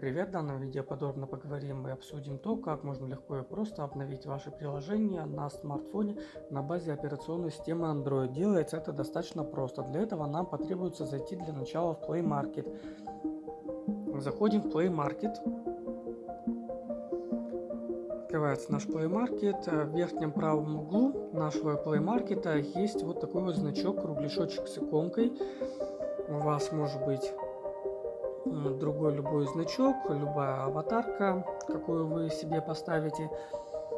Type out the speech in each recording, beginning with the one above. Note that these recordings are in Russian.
Привет! В данном видео подробно поговорим и обсудим то, как можно легко и просто обновить ваше приложение на смартфоне на базе операционной системы Android. Делается это достаточно просто. Для этого нам потребуется зайти для начала в Play Market. Заходим в Play Market. Открывается наш Play Market. В верхнем правом углу нашего Play Market есть вот такой вот значок, кругляшочек с иконкой. У вас может быть другой любой значок, любая аватарка, какую вы себе поставите.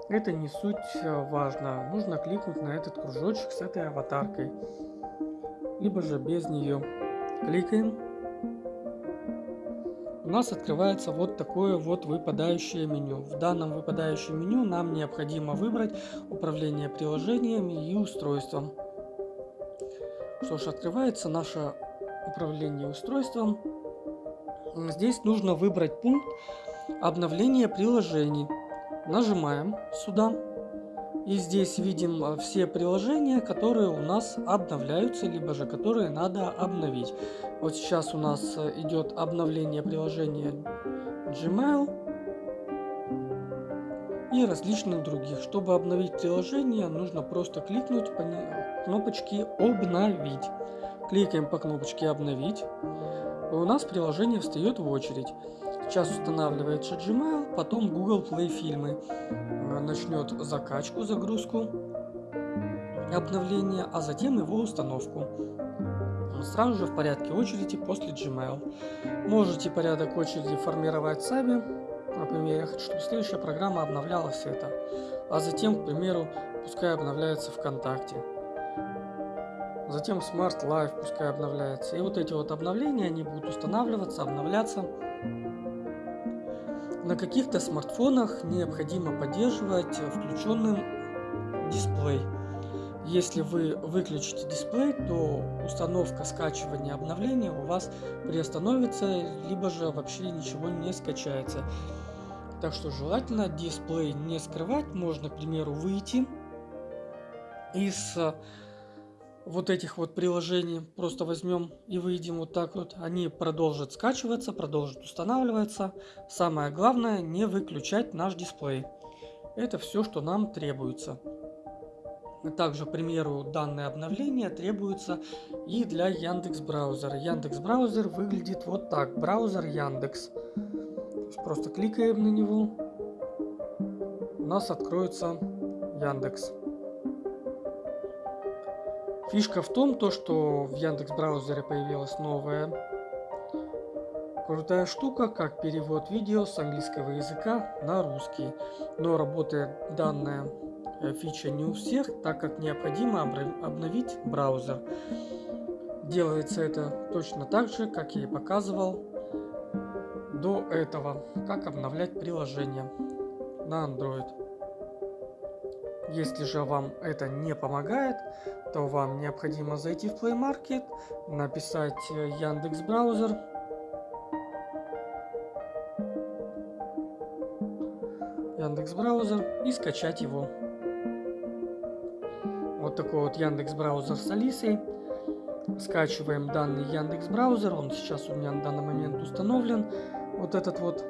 Это не суть э, важно. Нужно кликнуть на этот кружочек с этой аватаркой. Либо же без нее. Кликаем. У нас открывается вот такое вот выпадающее меню. В данном выпадающем меню нам необходимо выбрать управление приложениями и устройством. Что ж, открывается наше управление устройством. Здесь нужно выбрать пункт обновления приложений. Нажимаем сюда. И здесь видим э, все приложения, которые у нас обновляются, либо же которые надо обновить. Вот сейчас у нас э, идет обновление приложения Gmail и различных других. Чтобы обновить приложение, нужно просто кликнуть по кнопочке «Обновить». Кликаем по кнопочке «Обновить» у нас приложение встает в очередь. Сейчас устанавливается Gmail, потом Google Play фильмы э, начнет закачку, загрузку обновления, а затем его установку. Сразу же в порядке очереди после Gmail. Можете порядок очереди формировать сами. Например, я хочу, чтобы следующая программа обновляла все это. А затем, к примеру, пускай обновляется ВКонтакте. Затем Smart Life пускай обновляется. И вот эти вот обновления, они будут устанавливаться, обновляться. На каких-то смартфонах необходимо поддерживать включенным дисплей. Если вы выключите дисплей, то установка скачивания обновления у вас приостановится, либо же вообще ничего не скачается. Так что желательно дисплей не скрывать. Можно, к примеру, выйти из вот этих вот приложений просто возьмем и выйдем вот так вот. Они продолжат скачиваться, продолжат устанавливаться. Самое главное не выключать наш дисплей. Это все, что нам требуется. Также, к примеру, данное обновление требуется и для Яндекс браузера. Яндекс браузер выглядит вот так. Браузер Яндекс. Просто кликаем на него. У нас откроется Яндекс. Фишка в том, то, что в Яндекс браузере появилась новая крутая штука, как перевод видео с английского языка на русский. Но работает данная э, фича не у всех, так как необходимо обновить браузер. Делается это точно так же, как я и показывал до этого, как обновлять приложение на Android. Если же вам это не помогает, то вам необходимо зайти в Play Market, написать э, Яндекс браузер. Яндекс браузер и скачать его. Вот такой вот Яндекс браузер с Алисой. Скачиваем данный Яндекс браузер, он сейчас у меня на данный момент установлен. Вот этот вот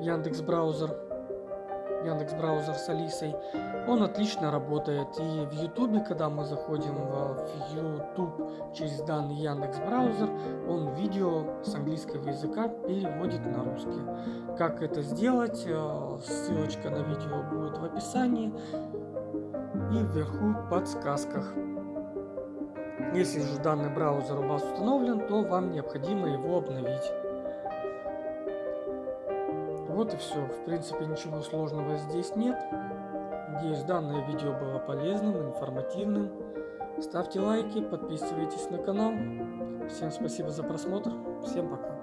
Яндекс браузер Яндекс браузер с Алисой, он отлично работает. И в Ютубе, когда мы заходим в YouTube через данный Яндекс браузер, он видео с английского языка переводит на русский. Как это сделать? Э, ссылочка на видео будет в описании и вверху в подсказках. Если же данный браузер у вас установлен, то вам необходимо его обновить. Вот и все. В принципе, ничего сложного здесь нет. Надеюсь, данное видео было полезным, информативным. Ставьте лайки, подписывайтесь на канал. Всем спасибо за просмотр. Всем пока.